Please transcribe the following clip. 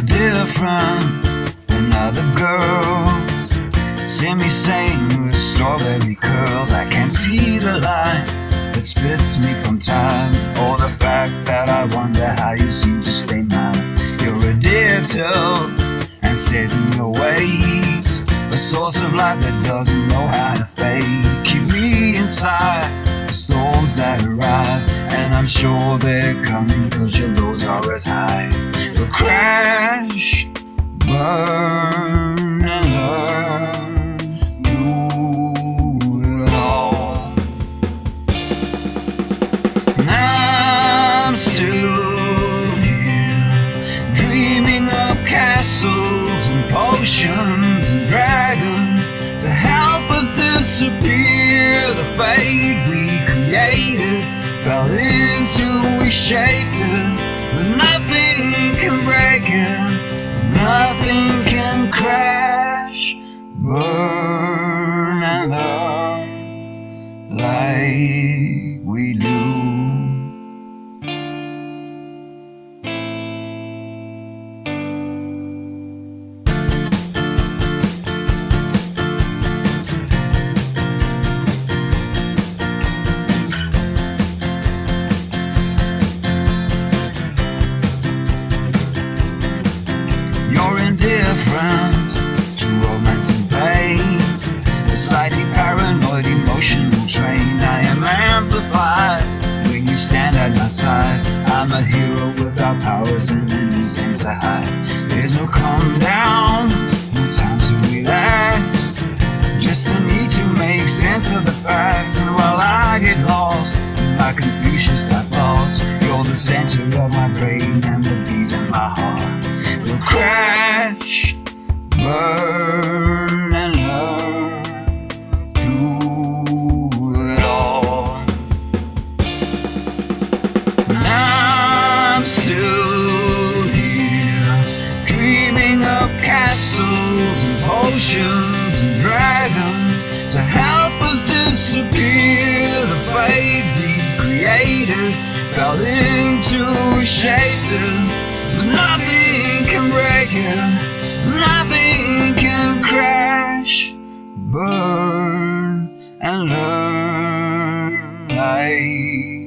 different than other girls. See me sing with strawberry curls. I can't see the line that splits me from time, or the fact that I wonder how you seem to stay mine. You're a dear and set in your ways, a source of light that doesn't know how to fade. Keep me inside the storms that arrive, and I'm sure they're coming cause your lows are as high. Crash, burn, and learn through it all. And I'm still here, dreaming of castles and potions and dragons to help us disappear. The fate we created fell into, we shaped it, but nothing can break it, nothing can crash, burn, and love like we do. Indifferent to romance and pain. A slightly paranoid emotional train. I am amplified when you stand at my side. I'm a hero without powers and anything to hide. There's no calm down, no time to relax. Just a need to make sense of the facts. And while I get lost in my Confucius thoughts, you're the center of my brain and the Dreaming of castles and potions and dragons To help us disappear. The fate we created Fell into a shape But nothing can break it Nothing can crash. Burn and learn like